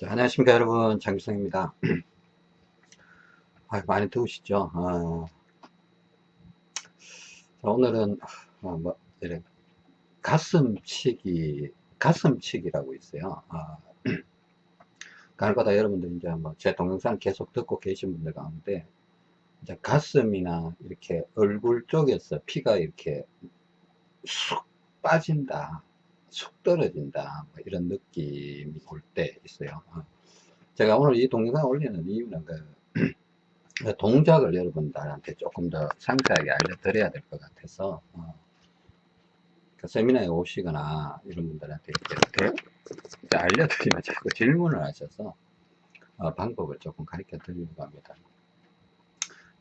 자, 안녕하십니까 여러분. 장기성입니다. 아, 많이 더우시죠? 아, 자, 오늘은 아, 뭐 이래. 가슴치기 가슴치기라고 있어요. 아, 간혹가다 여러분들 이제 뭐 제 동영상 계속 듣고 계신 분들 가운데 이제 가슴이나 이렇게 얼굴 쪽에서 피가 이렇게 쑥 빠진다 쑥 떨어진다 뭐 이런 느낌이 올 때 있어요 어. 제가 오늘 이 동영상 올리는 이유는 그 동작을 여러분들한테 조금 더 상세하게 알려드려야 될 것 같아서 어. 그 세미나에 오시거나 이런 분들한테 이렇게 알려드리면 자꾸 질문을 하셔서 어, 방법을 조금 가르쳐 드리려고 합니다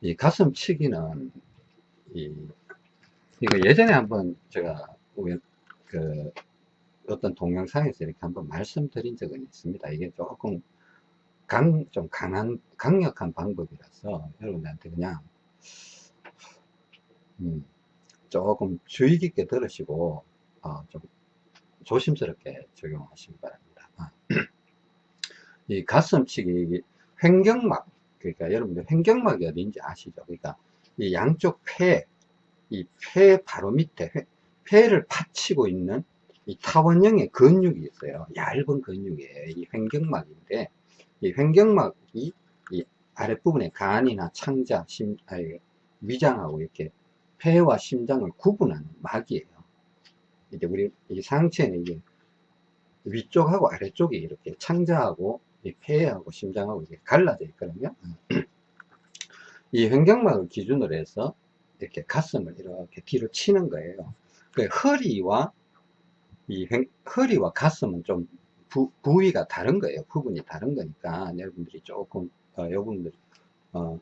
이 가슴 치기는 이, 이거 예전에 한번 제가 그 어떤 동영상에서 이렇게 한번 말씀드린 적은 있습니다. 이게 조금 강, 좀 강한, 강력한 방법이라서 여러분들한테 그냥, 음, 조금 주의 깊게 들으시고, 어, 좀 조심스럽게 적용하시기 바랍니다. 아. 이 가슴치기, 횡격막, 그러니까 여러분들 횡격막이 어딘지 아시죠? 그러니까 이 양쪽 폐, 이 폐 바로 밑에, 회, 폐를 받치고 있는 이 타원형의 근육이 있어요. 얇은 근육이에요. 이 횡격막인데, 이 횡격막이 이 아랫부분에 간이나 창자, 심, 아니, 위장하고 이렇게 폐와 심장을 구분하는 막이에요. 이제 우리 이 상체는 이게 위쪽하고 아래쪽이 이렇게 창자하고 이 폐하고 심장하고 이렇게 갈라져 있거든요. 이 횡격막을 기준으로 해서 이렇게 가슴을 이렇게 뒤로 치는 거예요. 그 허리와 이 허리와 가슴은 좀 부, 부위가 다른 거예요. 부분이 다른 거니까 여러분들이 조금 어, 여러분들 어,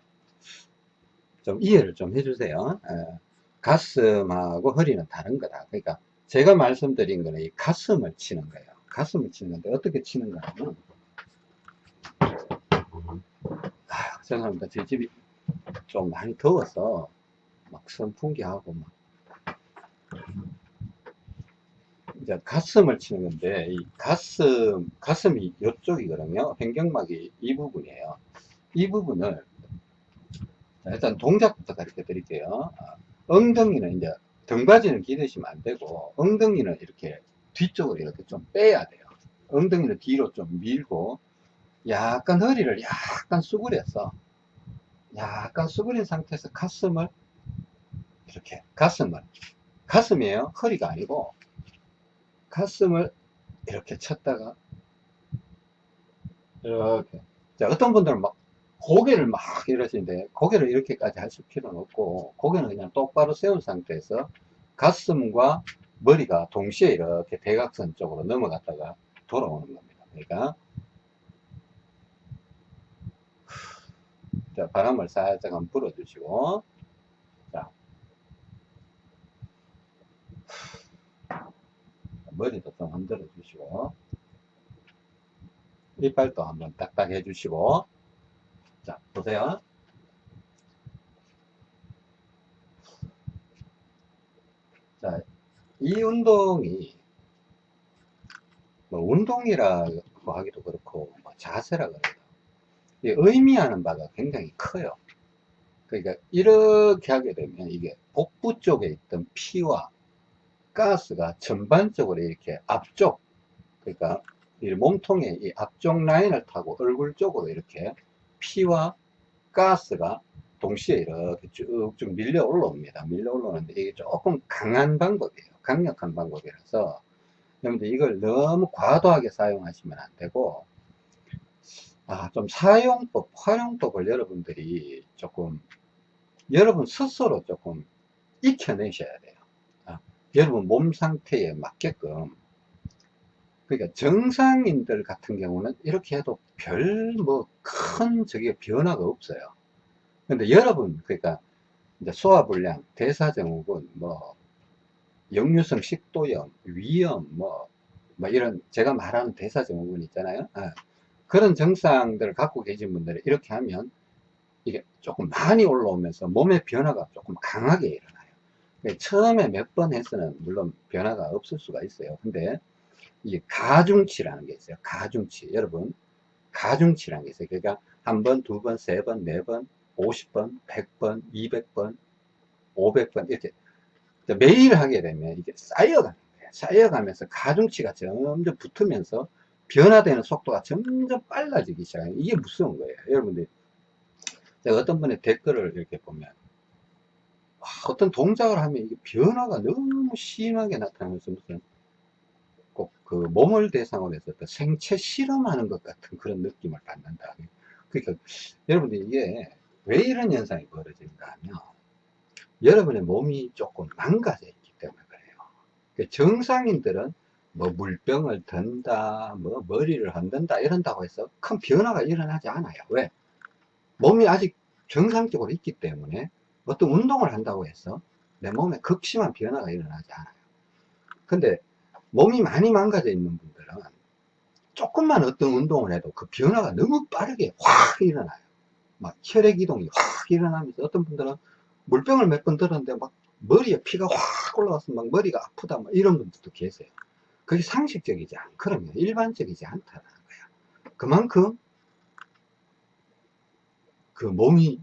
좀 이해를 좀 해주세요. 에, 가슴하고 허리는 다른 거다. 그러니까 제가 말씀드린 거는 이 가슴을 치는 거예요. 가슴을 치는 건데 어떻게 치는가 하면 아, 죄송합니다. 제 집이 좀 많이 더워서 막 선풍기하고 막 이제 가슴을 치는 건데 이 가슴 가슴이 이쪽이거든요. 횡격막이 이 부분이에요. 이 부분을 일단 동작부터 가르쳐 드릴게요. 아, 엉덩이는 이제 등받이는 기대시면 안 되고 엉덩이는 이렇게 뒤쪽으로 이렇게 좀 빼야 돼요. 엉덩이를 뒤로 좀 밀고 약간 허리를 약간 수그려서 약간 수그린 상태에서 가슴을 이렇게 가슴을 가슴이에요. 허리가 아니고 가슴을 이렇게 쳤다가 이렇게. 자 어떤 분들은 막 고개를 막 이러시는데 고개를 이렇게까지 하실 필요는 없고 고개는 그냥 똑바로 세운 상태에서 가슴과 머리가 동시에 이렇게 대각선 쪽으로 넘어갔다가 돌아오는 겁니다. 그러니까 자 바람을 살짝 한번 불어 주시고 머리도 좀 흔들어 주시고 이빨도 한번 딱딱 해 주시고. 자 보세요. 자 이 운동이 뭐 운동이라고 하기도 그렇고 뭐 자세라 그래요 의미하는 바가 굉장히 커요. 그러니까 이렇게 하게 되면 이게 복부 쪽에 있던 피와 가스가 전반적으로 이렇게 앞쪽 그러니까 이 몸통의 이 앞쪽 라인을 타고 얼굴 쪽으로 이렇게 피와 가스가 동시에 이렇게 쭉쭉 밀려 올라옵니다. 밀려 올라오는데 이게 조금 강한 방법이에요. 강력한 방법이라서 여러분들 이걸 너무 과도하게 사용하시면 안 되고 아, 좀 사용법, 활용법을 여러분들이 조금 여러분 스스로 조금 익혀내셔야 돼요. 여러분 몸 상태에 맞게끔 그러니까 정상인들 같은 경우는 이렇게 해도 별 뭐 큰 저게 변화가 없어요. 근데 여러분 그러니까 이제 소화불량 대사증후군 뭐 역류성 식도염 위염 뭐, 뭐 이런 제가 말하는 대사증후군 있잖아요. 아, 그런 증상들을 갖고 계신 분들이 이렇게 하면 이게 조금 많이 올라오면서 몸의 변화가 조금 강하게 일어나요. 네, 처음에 몇 번 해서는 물론 변화가 없을 수가 있어요. 근데 이게 가중치라는 게 있어요. 가중치. 여러분, 가중치라는 게 있어요. 그러니까 한 번, 두 번, 세 번, 네 번, 50번, 100번, 200번, 500번 이렇게 매일 하게 되면 이게 쌓여가는 거예요. 쌓여가면서 가중치가 점점 붙으면서 변화되는 속도가 점점 빨라지기 시작해요. 이게 무서운 거예요. 여러분들 제가 어떤 분의 댓글을 이렇게 보면 와, 어떤 동작을 하면 이게 변화가 너무 심하게 나타나면서 무슨 꼭 그 몸을 대상으로 해서 생체 실험하는 것 같은 그런 느낌을 받는다. 그러니까 여러분들 이게 왜 이런 현상이 벌어진가 하면 여러분의 몸이 조금 망가져 있기 때문에 그래요. 그 정상인들은 뭐 물병을 든다, 뭐 머리를 흔든다 이런다고 해서 큰 변화가 일어나지 않아요. 왜? 몸이 아직 정상적으로 있기 때문에 어떤 운동을 한다고 해서 내 몸에 극심한 변화가 일어나지 않아요. 근데 몸이 많이 망가져 있는 분들은 조금만 어떤 운동을 해도 그 변화가 너무 빠르게 확 일어나요. 막 혈액 이동이 확 일어나면서 어떤 분들은 물병을 몇 번 들었는데 막 머리에 피가 확 올라와서 막 머리가 아프다 막 이런 분들도 계세요. 그게 상식적이지 않거든요. 일반적이지 않다는 거예요. 그만큼 그 몸이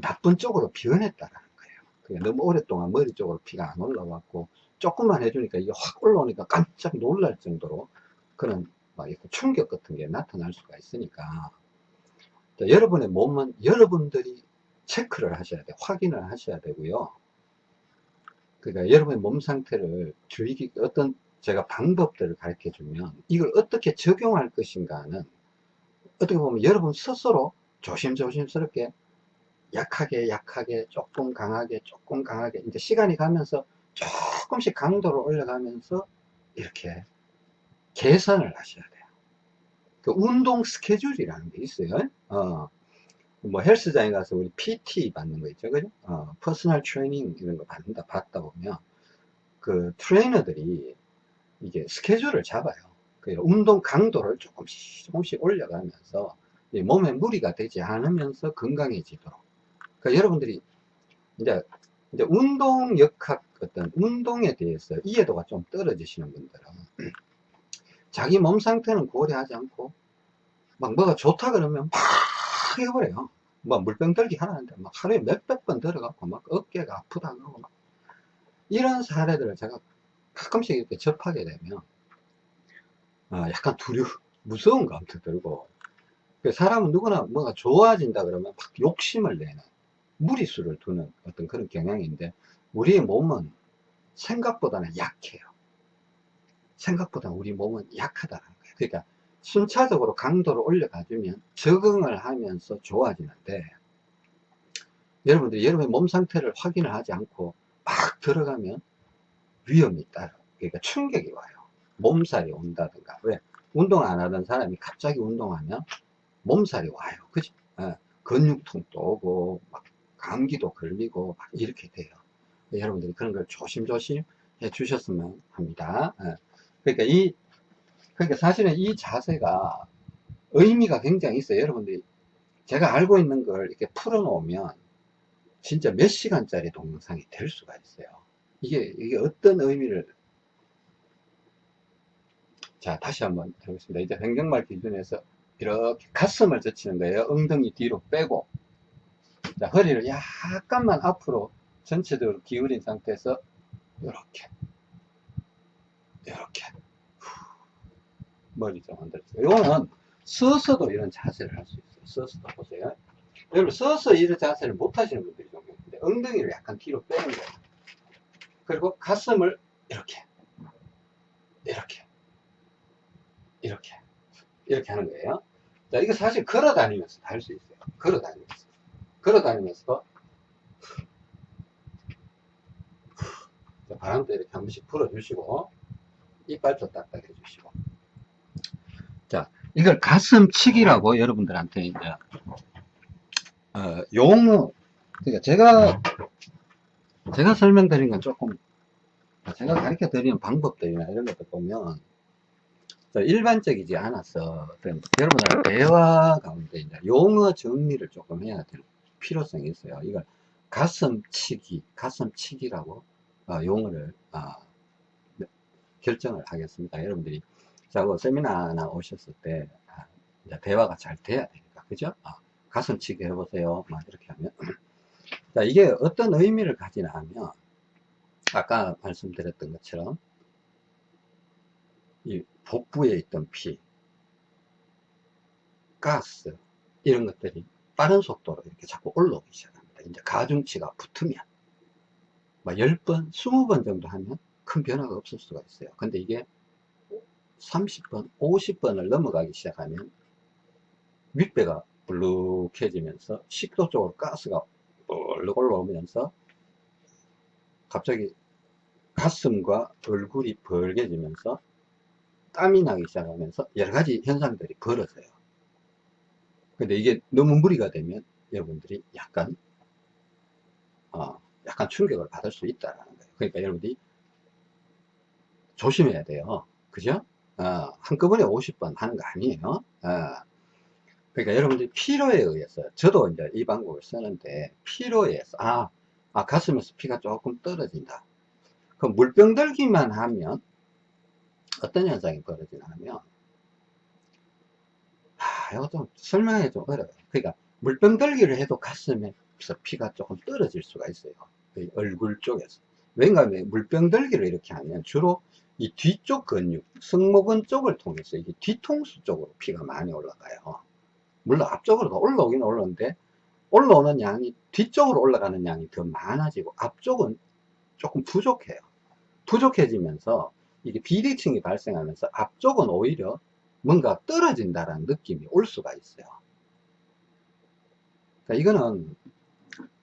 나쁜 쪽으로 변했다는 거예요. 너무 오랫동안 머리 쪽으로 피가 안 올라왔고 조금만 해주니까 이게 확 올라오니까 깜짝 놀랄 정도로 그런 막 충격 같은 게 나타날 수가 있으니까 여러분의 몸은 여러분들이 체크를 하셔야 돼요. 확인을 하셔야 되고요. 그러니까 여러분의 몸 상태를 주의 어떤 제가 방법들을 가르쳐 주면 이걸 어떻게 적용할 것인가는 어떻게 보면 여러분 스스로 조심조심스럽게 약하게 약하게 조금 강하게 조금 강하게 이제 시간이 가면서 조금씩 강도를 올려가면서 이렇게 개선을 하셔야 돼요. 그 운동 스케줄이라는 게 있어요. 어, 뭐 헬스장에 가서 우리 PT 받는 거 있죠. 그죠? 어, personal training 이런 거 받는다, 받다 보면 그 트레이너들이 이게 스케줄을 잡아요. 그 운동 강도를 조금씩 조금씩 올려가면서 몸에 무리가 되지 않으면서 건강해지도록. 그러니까 여러분들이 이제 이제 운동 역학 어떤 운동에 대해서 이해도가 좀 떨어지시는 분들은 자기 몸 상태는 고려하지 않고 막 뭐가 좋다 그러면 막 해버려요. 뭐 물병 들기 하나인데 막 하루에 몇백 번 들어가고 막 어깨가 아프다 그러고 막 이런 사례들을 제가 가끔씩 이렇게 접하게 되면 어, 약간 두려 무서운 감도 들고 그 사람은 누구나 뭐가 좋아진다 그러면 막 욕심을 내는 무리수를 두는 어떤 그런 경향인데 우리의 몸은 생각보다는 약해요. 생각보다 우리 몸은 약하다는 거예요. 그러니까 순차적으로 강도를 올려가주면 적응을 하면서 좋아지는데 여러분들이 여러분의 몸 상태를 확인을 하지 않고 막 들어가면 위험이 따라 그러니까 충격이 와요. 몸살이 온다든가. 왜? 운동 안 하던 사람이 갑자기 운동하면 몸살이 와요. 그죠 예, 근육통도 오고 막 감기도 걸리고 막 이렇게 돼요. 여러분들이 그런 걸 조심조심 해 주셨으면 합니다. 예. 그러니까 이 그러니까 사실은 이 자세가 의미가 굉장히 있어요. 여러분들이 제가 알고 있는 걸 이렇게 풀어 놓으면 진짜 몇 시간짜리 동영상이 될 수가 있어요. 이게 이게 어떤 의미를 자 다시 한번 해보겠습니다. 이제 행정말 기준에서 이렇게 가슴을 젖히는 거예요. 엉덩이 뒤로 빼고 자 허리를 약간만 앞으로 전체적으로 기울인 상태에서 이렇게 이렇게 머리 좀 흔들어주세요. 이거는 서서도 이런 자세를 할 수 있어요. 서서도 보세요. 여러분 서서 이런 자세를 못 하시는 분들이 좀 있는데 엉덩이를 약간 뒤로 빼는 거예요. 그리고 가슴을 이렇게 이렇게 이렇게 이렇게 하는 거예요. 자 이거 사실 걸어 다니면서 다 할 수 있어요. 걸어 다니면서 걸어 다니면서 바람도 이렇게 한 번씩 불어 주시고 이빨도 딱딱 해 주시고. 자 이걸 가슴치기라고 여러분들한테 이제 어, 용어 그러니까 제가 제가 설명드린 건 조금 제가 가르쳐 드리는 방법들이나 이런 것들 보면 일반적이지 않아서 여러분들 대화 가운데 이제 용어 정리를 조금 해야 될 필요성이 있어요. 이걸 가슴치기, 가슴치기라고 어, 용어를 어, 결정을 하겠습니다. 여러분들이 자고 세미나나 오셨을 때 아, 대화가 잘 돼야 되니까. 그죠? 아, 가슴치기 해보세요. 막 이렇게 하면. 자, 이게 어떤 의미를 가지나 하면, 아까 말씀드렸던 것처럼, 이 복부에 있던 피, 가스, 이런 것들이 빠른 속도로 이렇게 자꾸 올라오기 시작합니다. 이제 가중치가 붙으면, 막 10번, 20번 정도 하면 큰 변화가 없을 수가 있어요. 근데 이게 30번, 50번을 넘어가기 시작하면 윗배가 불룩해지면서 식도 쪽으로 가스가 얼룩 올라오면서 갑자기 가슴과 얼굴이 벌게지면서 땀이 나기 시작하면서 여러 가지 현상들이 벌어져요. 근데 이게 너무 무리가 되면 여러분들이 약간 어, 약간 충격을 받을 수 있다라는 거예요. 그러니까 여러분들이 조심해야 돼요. 그죠? 어, 한꺼번에 50번 하는 거 아니에요. 어, 그러니까 여러분들이 피로에 의해서, 저도 이제 이 방법을 쓰는데, 피로에 의해서, 아, 아, 가슴에서 피가 조금 떨어진다. 그 물병 들기만 하면, 어떤 현상이 벌어지나 하면, 아, 이거 좀 설명하기 좀 어려워요. 그러니까, 물병 들기를 해도 가슴에서 피가 조금 떨어질 수가 있어요. 그 얼굴 쪽에서. 왜냐하면 뭐 물병 들기를 이렇게 하면 주로 이 뒤쪽 근육, 승모근 쪽을 통해서 이게 뒤통수 쪽으로 피가 많이 올라가요. 물론 앞쪽으로도 올라오긴 올라오는데 올라오는 양이 뒤쪽으로 올라가는 양이 더 많아지고 앞쪽은 조금 부족해요. 부족해지면서 이게 비대칭이 발생하면서 앞쪽은 오히려 뭔가 떨어진다라는 느낌이 올 수가 있어요. 그러니까 이거는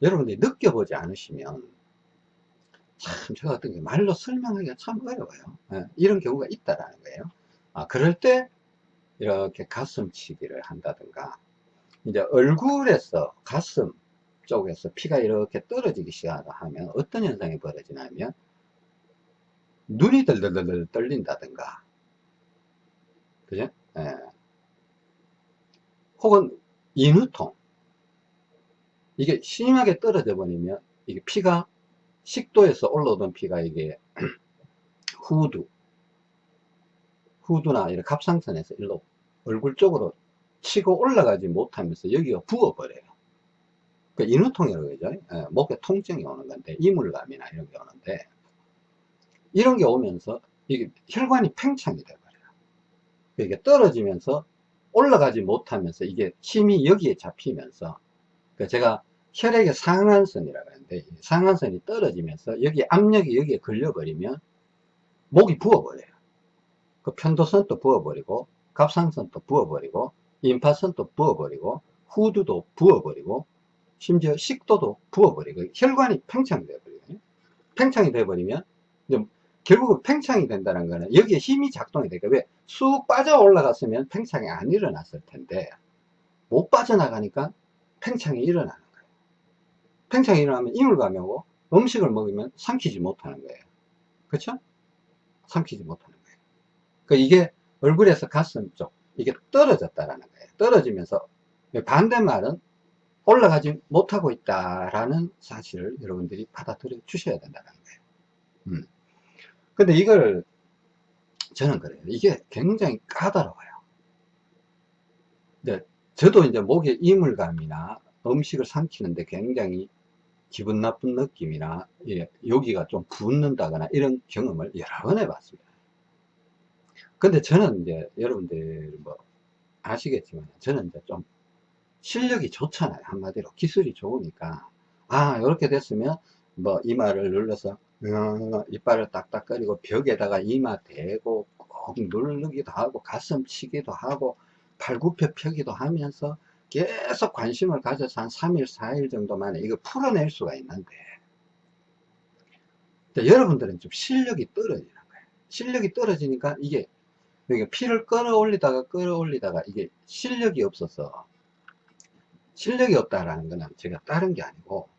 여러분들이 느껴보지 않으시면 참 제가 어떤 게 말로 설명하기가 참 어려워요. 예, 이런 경우가 있다라는 거예요. 아, 그럴 때 이렇게 가슴치기를 한다든가 이제 얼굴에서 가슴 쪽에서 피가 이렇게 떨어지기 시작하면 어떤 현상이 벌어지냐면 눈이 덜덜덜 떨린다든가 그죠? 예. 혹은 인후통 이게 심하게 떨어져 버리면 이게 피가 식도에서 올라오던 피가 이게 후두 후두나 이런 갑상선에서 일로 얼굴 쪽으로 치고 올라가지 못하면서 여기가 부어버려요. 그 인후통이라고 그러죠. 예, 목에 통증이 오는 건데, 이물감이나 이런 게 오는데, 이런 게 오면서 이게 혈관이 팽창이 돼버려요. 이게 떨어지면서 올라가지 못하면서 이게 힘이 여기에 잡히면서, 그 제가 혈액의 상한선이라고 하는데, 상한선이 떨어지면서 여기 압력이 여기에 걸려버리면 목이 부어버려요. 그 편도선도 부어버리고, 갑상선도 부어버리고, 임파선도 부어버리고, 후두도 부어버리고, 심지어 식도도 부어버리고, 혈관이 팽창이 돼버리거든요. 팽창이 돼버리면, 결국은 팽창이 된다는 거는 여기에 힘이 작동이 되니까 왜? 쑥 빠져 올라갔으면 팽창이 안 일어났을 텐데, 못 빠져나가니까 팽창이 일어나는 거예요. 팽창이 일어나면 이물감이 오고, 음식을 먹으면 삼키지 못하는 거예요. 그렇죠? 삼키지 못하는 거예요. 그 이게 얼굴에서 가슴 쪽, 이게 떨어졌다라는 거예요. 떨어지면서 반대말은 올라가지 못하고 있다라는 사실을 여러분들이 받아들여 주셔야 된다는 거예요. 음. 근데 이걸 저는 그래요. 이게 굉장히 까다로워요. 근데 저도 이제 목에 이물감이나 음식을 삼키는데 굉장히 기분 나쁜 느낌이나 예, 여기가 좀 붓는다거나 이런 경험을 여러 번 해봤습니다. 근데 저는 이제 여러분들 뭐 아시겠지만 저는 이제 좀 실력이 좋잖아요 한마디로 기술이 좋으니까 아 이렇게 됐으면 뭐 이마를 눌러서 어, 이빨을 딱딱거리고 벽에다가 이마 대고 꼭 누르기도 하고 가슴 치기도 하고 팔굽혀 펴기도 하면서 계속 관심을 가져서 한 3일 4일 정도 만에 이거 풀어낼 수가 있는데 여러분들은 좀 실력이 떨어지는 거예요. 실력이 떨어지니까 이게 그러니까 피를 끌어올리다가 끌어올리다가 이게 실력이 없어서 실력이 없다라는 거는 제가 다른 게 아니고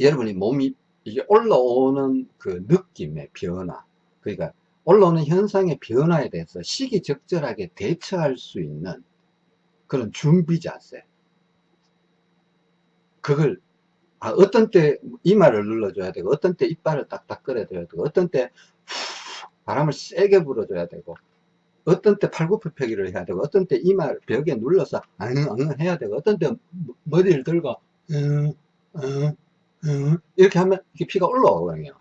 여러분이 몸이 이게 올라오는 그 느낌의 변화 그러니까 올라오는 현상의 변화에 대해서 시기적절하게 대처할 수 있는 그런 준비 자세. 그걸 아, 어떤 때 이마를 눌러줘야 되고 어떤 때 이빨을 딱딱 끌어줘야 되고 어떤 때 바람을 세게 불어줘야 되고 어떤 때 팔굽혀펴기를 해야 되고 어떤 때 이마 벽에 눌러서 앙앙 해야 되고 어떤 때 머리를 들고 응, 응, 응, 이렇게 하면 이렇게 피가 올라오거든요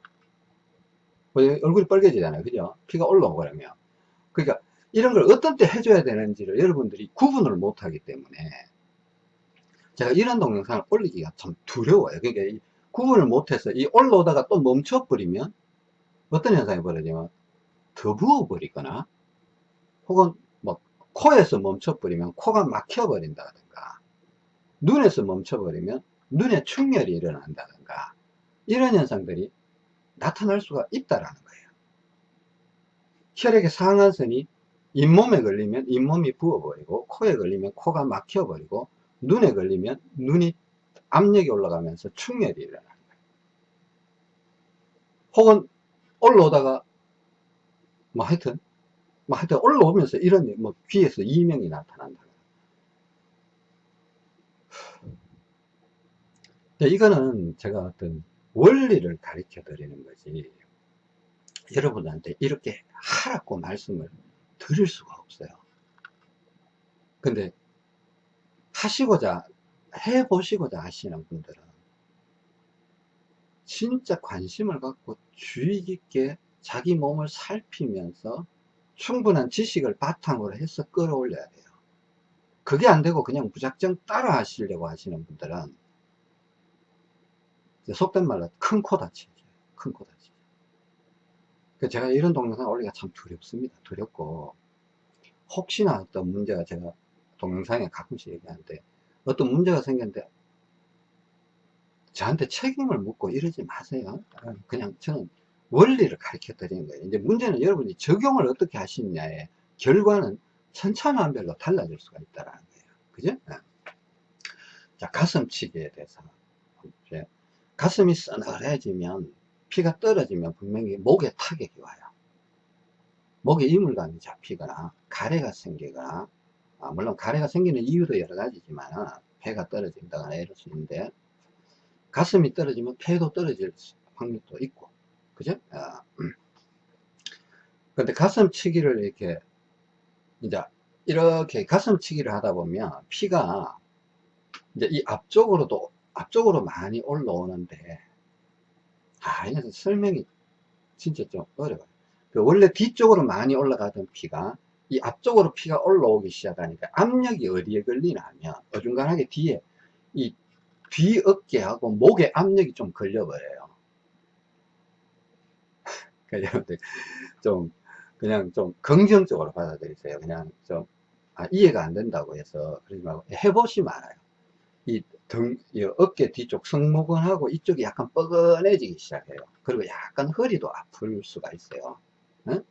뭐 얼굴이 빨개지잖아요. 그죠? 피가 올라오거든요 그러니까 이런 걸 어떤 때 해줘야 되는지를 여러분들이 구분을 못하기 때문에 제가 이런 동영상을 올리기가 참 두려워요. 그러니까 이 구분을 못해서 이 올라오다가 또 멈춰버리면 어떤 현상이 벌어지면 더 부어버리거나 혹은 뭐 코에서 멈춰버리면 코가 막혀버린다든가 눈에서 멈춰버리면 눈에 충혈이 일어난다든가 이런 현상들이 나타날 수가 있다라는 거예요 혈액의 상한선이 잇몸에 걸리면 잇몸이 부어버리고 코에 걸리면 코가 막혀버리고 눈에 걸리면 눈이 압력이 올라가면서 충혈이 일어나는 거예요 혹은 올라오다가 뭐 하여튼 뭐 하여튼 올라오면서 이런 뭐 귀에서 이명이 나타난다. 이거는 제가 어떤 원리를 가르쳐 드리는 거지 여러분한테 이렇게 하라고 말씀을 드릴 수가 없어요. 근데 하시고자 해보시고자 하시는 분들은 진짜 관심을 갖고 주의 깊게 자기 몸을 살피면서 충분한 지식을 바탕으로 해서 끌어올려야 돼요. 그게 안 되고 그냥 무작정 따라 하시려고 하시는 분들은 속된 말로 큰 코 다치죠. 큰코 다치죠. 그 제가 이런 동영상 올리기가 참 두렵습니다. 두렵고 혹시나 어떤 문제가 제가 동영상에 가끔씩 얘기하는데 어떤 문제가 생겼는데 저한테 책임을 묻고 이러지 마세요. 그냥 저는 원리를 가르쳐 드리는 거예요. 이제 문제는 여러분이 적용을 어떻게 하시느냐에 결과는 천차만별로 달라질 수가 있다는 거예요. 그죠? 네. 자, 가슴치기에 대해서. 가슴이 서늘해지면 피가 떨어지면 분명히 목에 타격이 와요. 목에 이물감이 잡히거나 가래가 생기거나 아, 물론 가래가 생기는 이유도 여러 가지지만 폐가 떨어진다거나 이럴 수 있는데 가슴이 떨어지면 폐도 떨어질 확률도 있고 그죠? 아, 음. 근데 가슴치기를 이렇게 이제 이렇게 가슴치기를 하다 보면 피가 이제 이 앞쪽으로도 앞쪽으로 많이 올라오는데 아 이것은 설명이 진짜 좀 어려워요 그 원래 뒤쪽으로 많이 올라가던 피가 이 앞쪽으로 피가 올라오기 시작하니까 압력이 어디에 걸리냐 하면 어중간하게 뒤에 이 뒤 어깨하고 목에 압력이 좀 걸려버려요 여러분들 좀 그냥 좀 긍정적으로 받아들이세요. 그냥 좀 아, 이해가 안 된다고 해서 그러지 말고 해보시면 알아요. 이 등, 이 어깨 뒤쪽 승모근하고 이쪽이 약간 뻐근해지기 시작해요. 그리고 약간 허리도 아플 수가 있어요. 응?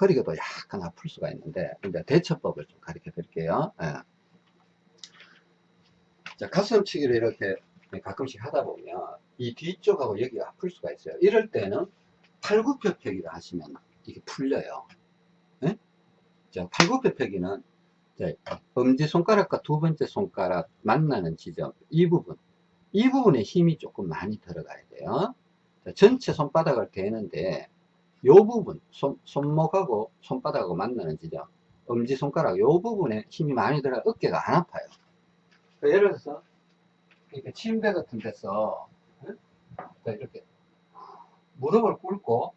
허리가도 약간 아플 수가 있는데 이제 대처법을 좀 가르쳐 드릴게요. 예. 자, 가슴치기를 이렇게 가끔씩 하다 보면 이 뒤쪽하고 여기가 아플 수가 있어요. 이럴 때는 팔굽혀펴기를 하시면 이게 풀려요. 네? 자, 팔굽혀펴기는 엄지손가락과 두 번째 손가락 만나는 지점, 이 부분, 이 부분에 힘이 조금 많이 들어가야 돼요. 자, 전체 손바닥을 대는데, 요 부분, 손, 손목하고 손바닥하고 만나는 지점, 엄지손가락 요 부분에 힘이 많이 들어가 어깨가 안 아파요. 그러니까 예를 들어서, 이렇게 침대 같은 데서, 이렇게 무릎을 꿇고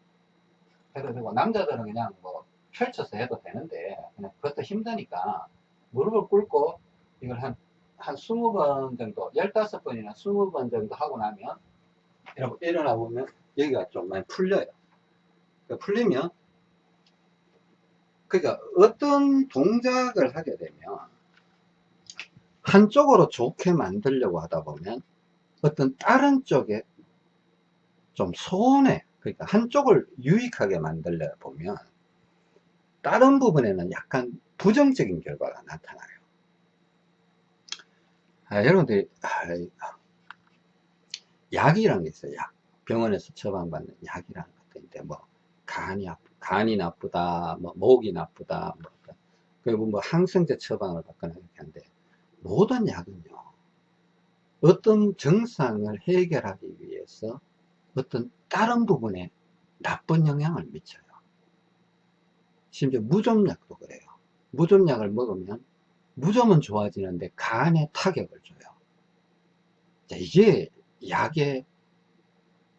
해도 되고 남자들은 그냥 뭐 펼쳐서 해도 되는데 그냥 그것도 힘드니까 무릎을 꿇고 이걸 한, 한 20번 정도 15번이나 20번 정도 하고 나면 이렇게 일어나 보면 여기가 좀 많이 풀려요. 그러니까 풀리면 그러니까 어떤 동작을 하게 되면 한쪽으로 좋게 만들려고 하다 보면 어떤 다른 쪽에 좀 손해 그러니까 한쪽을 유익하게 만들려 보면 다른 부분에는 약간 부정적인 결과가 나타나요 아, 여러분들이 아, 약이라는 게 있어요 약 병원에서 처방받는 약이라는 것들인데 뭐 간이 아프, 간이 나쁘다 뭐 목이 나쁘다 뭐 그리고 뭐 항생제 처방을 받거나 이렇게 하는데 모든 약은요 어떤 증상을 해결하기 위해서 어떤 다른 부분에 나쁜 영향을 미쳐요. 심지어 무좀약도 그래요. 무좀약을 먹으면 무좀은 좋아지는데 간에 타격을 줘요. 자, 이게 약의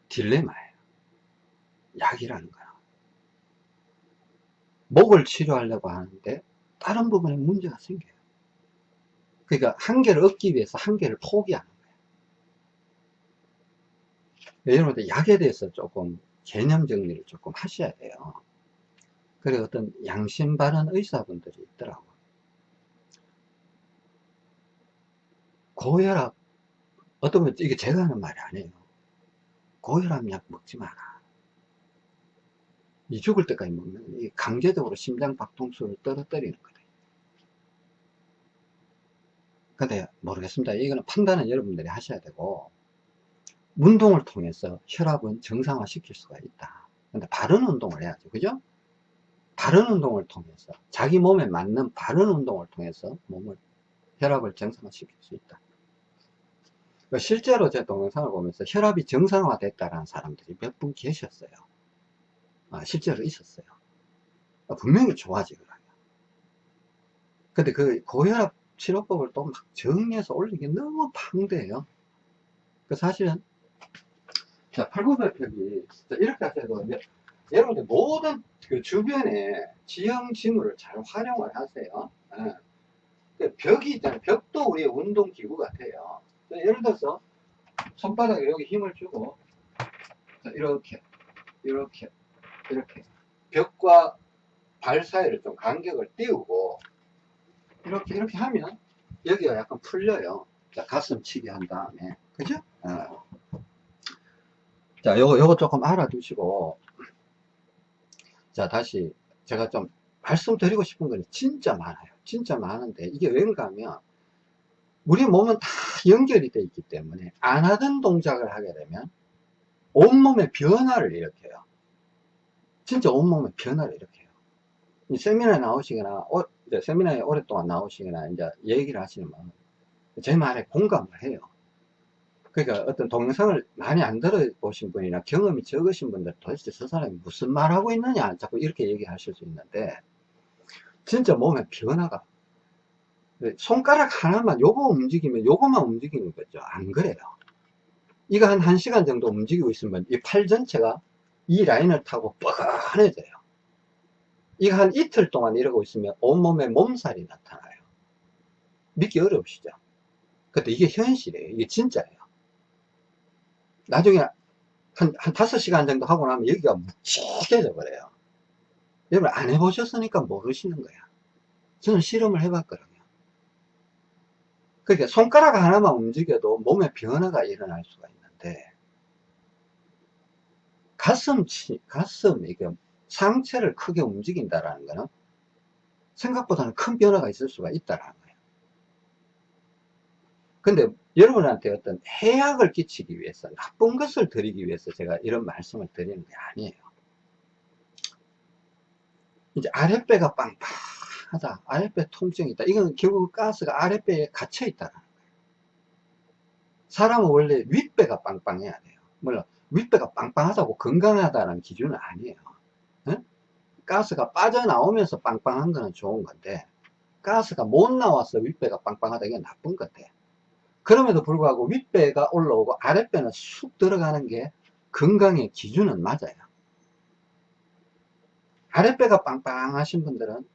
딜레마예요. 약이라는 거야. 목을 치료하려고 하는데 다른 부분에 문제가 생겨요. 그러니까 한 개를 얻기 위해서 한 개를 포기하는 거예요. 네, 여러분들 약에 대해서 조금 개념 정리를 조금 하셔야 돼요. 그리고 어떤 양심 바른 의사분들이 있더라고. 고혈압, 어떤 분, 이게 제가 하는 말이 아니에요. 고혈압 약 먹지 마라. 이 죽을 때까지 먹는, 이 강제적으로 심장 박동수를 떨어뜨리는 거다. 근데 모르겠습니다. 이거는 판단은 여러분들이 하셔야 되고, 운동을 통해서 혈압은 정상화 시킬 수가 있다. 근데 바른 운동을 해야죠. 그죠? 바른 운동을 통해서, 자기 몸에 맞는 바른 운동을 통해서 몸을, 혈압을 정상화 시킬 수 있다. 그러니까 실제로 제 동영상을 보면서 혈압이 정상화됐다는 사람들이 몇 분 계셨어요. 아, 실제로 있었어요. 아, 분명히 좋아지더라고요. 근데 그 고혈압 치료법을 또 막 정리해서 올리기 너무 방대해요. 그 사실은 자, 팔굽혀펴기 이렇게 하셔도 여러분들 모든 그 주변에 지형 지물을 잘 활용을 하세요. 예. 그 벽이 있잖아요. 벽도 우리의 운동 기구 같아요. 예를 들어서 손바닥에 여기 힘을 주고 자, 이렇게 이렇게 이렇게 벽과 발 사이를 좀 간격을 띄우고 이렇게 이렇게 하면 여기가 약간 풀려요 자 가슴 치기 한 다음에 그죠? 어. 자 요거 요거 조금 알아두시고 자 다시 제가 좀 말씀드리고 싶은 건 진짜 많아요 진짜 많은데 이게 왠가 하면 우리 몸은 다 연결이 되어 있기 때문에 안 하던 동작을 하게 되면 온몸의 변화를 일으켜요. 진짜 온몸의 변화를 일으켜요. 세미나에 나오시거나, 어, 세미나에 오랫동안 나오시거나, 이제 얘기를 하시는 분은 제 말에 공감을 해요. 그러니까 어떤 동영상을 많이 안 들어보신 분이나 경험이 적으신 분들 도대체 저 사람이 무슨 말 하고 있느냐 자꾸 이렇게 얘기하실 수 있는데 진짜 몸에 변화가 네, 손가락 하나만 요거 움직이면 요거만 움직이는 거죠. 안 그래요. 이거 한 1시간 정도 움직이고 있으면 이 팔 전체가 이 라인을 타고 뻐근해져요. 이거 한 이틀 동안 이러고 있으면 온몸에 몸살이 나타나요. 믿기 어려우시죠? 근데 이게 현실이에요. 이게 진짜예요 나중에 한, 한 5시간 정도 하고 나면 여기가 묵직해져 버려요. 여러분 안 해보셨으니까 모르시는 거야. 저는 실험을 해봤거든요. 그러니까 손가락 하나만 움직여도 몸에 변화가 일어날 수가 있는데 가슴 치 가슴 이게 상체를 크게 움직인다라는 거는 생각보다는 큰 변화가 있을 수가 있다라는 거예요. 근데 여러분한테 어떤 해악을 끼치기 위해서 나쁜 것을 드리기 위해서 제가 이런 말씀을 드리는 게 아니에요. 이제 아랫배가 빵빵 하다 아랫배 통증이 있다. 이건 결국 가스가 아랫배에 갇혀 있다는 거예요. 사람은 원래 윗배가 빵빵해야 돼요. 물론 윗배가 빵빵하다고 건강하다는 기준은 아니에요. 에? 가스가 빠져나오면서 빵빵한 거는 좋은 건데 가스가 못 나와서 윗배가 빵빵하다 이게 나쁜 건데 그럼에도 불구하고 윗배가 올라오고 아랫배는 쑥 들어가는 게 건강의 기준은 맞아요 아랫배가 빵빵하신 분들은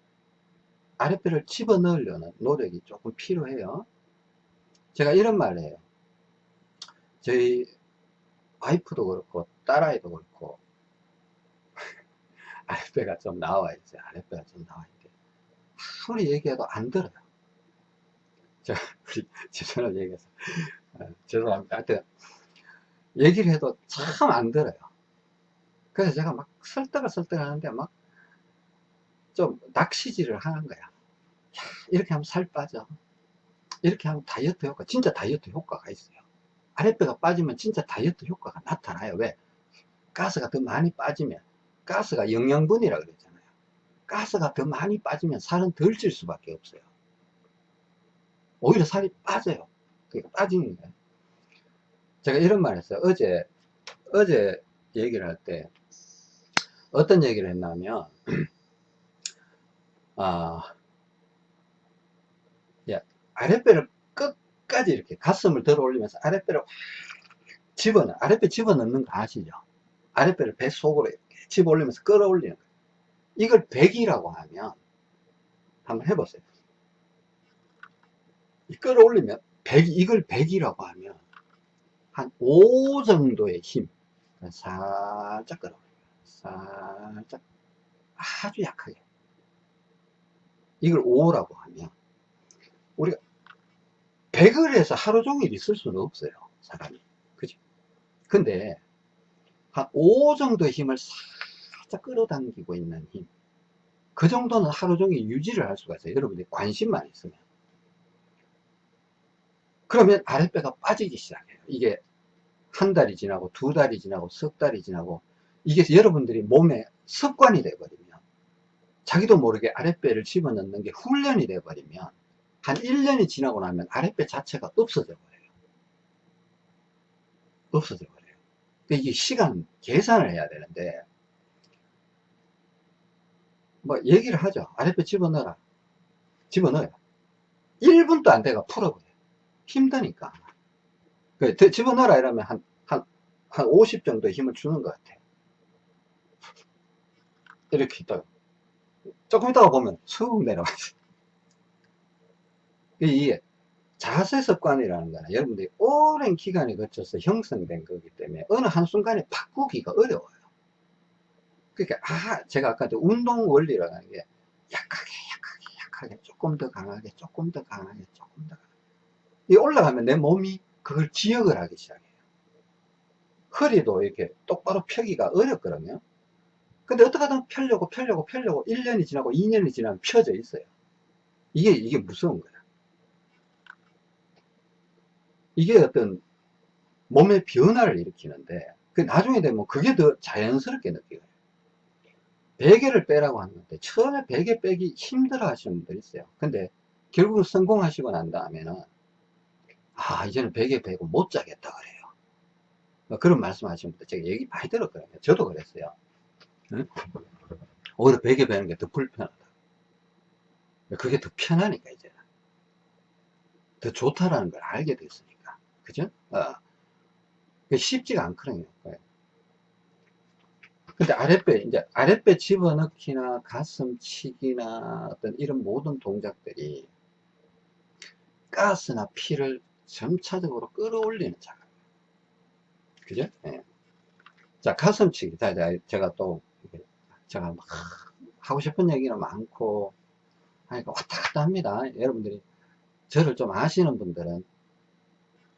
아랫배를 집어넣으려는 노력이 조금 필요해요. 제가 이런 말을 해요. 저희 와이프도 그렇고 딸아이도 그렇고 아랫배가 좀 나와야지 아랫배가 좀 나와야지 아무리 얘기해도 안 들어요. 제가 우리 죄송한 얘기해서 어, 죄송합니다. 하여튼 얘기를 해도 참 안 들어요. 그래서 제가 막 설득을 설득하는데 막 좀 낚시질을 하는 거야. 이렇게 하면 살 빠져. 이렇게 하면 다이어트 효과, 진짜 다이어트 효과가 있어요. 아랫배가 빠지면 진짜 다이어트 효과가 나타나요. 왜? 가스가 더 많이 빠지면, 가스가 영양분이라 그랬잖아요. 가스가 더 많이 빠지면 살은 덜 찔 수밖에 없어요. 오히려 살이 빠져요. 그러니까 빠지는 거예요. 제가 이런 말 했어요. 어제, 어제 얘기를 할 때, 어떤 얘기를 했냐면, 아, 예, 아랫배를 끝까지 이렇게 가슴을 들어 올리면서 아랫배를 확 집어넣어, 아랫배 집어넣는 거 아시죠? 아랫배를 배 속으로 이렇게 집어 올리면서 끌어올리는 거예요. 이걸 백이라고 하면, 한번 해보세요. 이 끌어올리면, 백, 이걸 백이라고 하면, 한 5 정도의 힘, 살짝 끌어올려요. 살짝, 아주 약하게. 이걸 5라고 하면, 우리가 100을 해서 하루 종일 있을 수는 없어요. 사람이. 그죠? 근데, 한 5 정도의 힘을 살짝 끌어당기고 있는 힘. 그 정도는 하루 종일 유지를 할 수가 있어요. 여러분들이 관심만 있으면. 그러면 아랫배가 빠지기 시작해요. 이게 한 달이 지나고 두 달이 지나고 석 달이 지나고 이게 여러분들이 몸에 습관이 돼버리면 자기도 모르게 아랫배를 집어넣는 게 훈련이 돼버리면 한 1년이 지나고 나면 아랫배 자체가 없어져 버려요. 없어져 버려요. 그러니까 이게 시간 계산을 해야 되는데 뭐 얘기를 하죠. 아랫배 집어넣어라. 집어넣어요. 1분도 안 돼가 풀어버려요. 힘드니까. 그 집어넣어라 이러면 한, 한, 한 50 정도 힘을 주는 것 같아요. 이렇게 있다가 조금 있다가 보면 쑥 내려가죠. 이게 자세 습관이라는 거는 여러분들이 오랜 기간에 거쳐서 형성된 거기 때문에 어느 한순간에 바꾸기가 어려워요. 그러니까, 아, 제가 아까 운동 원리라는 게 약하게, 약하게, 약하게, 조금 더 강하게, 조금 더 강하게, 조금 더 강하게. 이 올라가면 내 몸이 그걸 기억을 하기 시작해요. 허리도 이렇게 똑바로 펴기가 어렵거든요. 근데 어떻게든 펴려고 펴려고 펴려고 1년이 지나고 2년이 지나면 펴져 있어요. 이게, 이게 무서운 거야. 이게 어떤 몸의 변화를 일으키는데, 그 나중에 되면 그게 더 자연스럽게 느껴요. 베개를 빼라고 하는데, 처음에 베개 빼기 힘들어 하시는 분들 있어요. 근데 결국 성공하시고 난 다음에는, 아, 이제는 베개 빼고 못 자겠다 그래요. 뭐 그런 말씀 분들 제가 얘기 많이 들었거든요. 저도 그랬어요. 응? 오히려 베개 베는 게 더 불편하다. 그게 더 편하니까, 이제는. 더 좋다라는 걸 알게 됐으니까. 그죠? 어. 쉽지가 않거든요. 근데 아랫배, 이제 아랫배 집어넣기나 가슴 치기나 어떤 이런 모든 동작들이 가스나 피를 점차적으로 끌어올리는 작업. 그죠? 예. 자, 가슴치기. 자, 제가 또, 제가 막 하고 싶은 얘기는 많고, 하니까 왔다 갔다 합니다. 여러분들이 저를 좀 아시는 분들은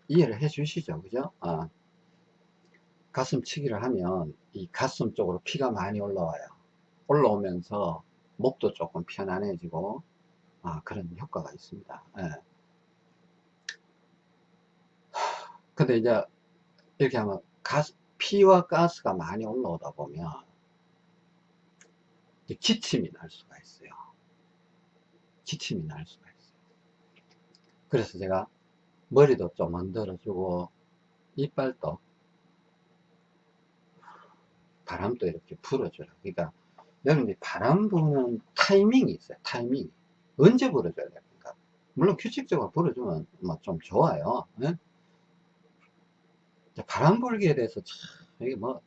이해를 해 주시죠. 그죠? 아, 가슴치기를 하면 이 가슴 쪽으로 피가 많이 올라와요. 올라오면서 목도 조금 편안해지고, 아, 그런 효과가 있습니다. 예. 근데 이제 이렇게 하면 가스, 피와 가스가 많이 올라오다 보면 기침이 날 수가 있어요. 기침이 날 수가 있어요. 그래서 제가 머리도 좀 만들어주고 이빨도 바람도 이렇게 불어줘요. 그러니까 여러분이 바람 부는 타이밍이 있어요. 타이밍. 언제 불어줘야 됩니까? 물론 규칙적으로 불어주면 뭐 좀 좋아요. 예? 바람 불기에 대해서 참 이게 뭐